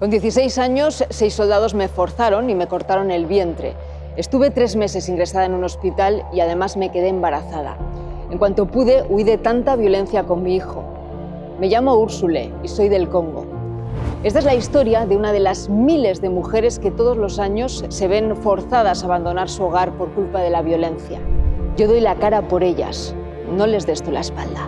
Con 16 años, seis soldados me forzaron y me cortaron el vientre. Estuve tres meses ingresada en un hospital y además me quedé embarazada. En cuanto pude, huí de tanta violencia con mi hijo. Me llamo Úrsule y soy del Congo. Esta es la historia de una de las miles de mujeres que todos los años se ven forzadas a abandonar su hogar por culpa de la violencia. Yo doy la cara por ellas, no les des tú la espalda.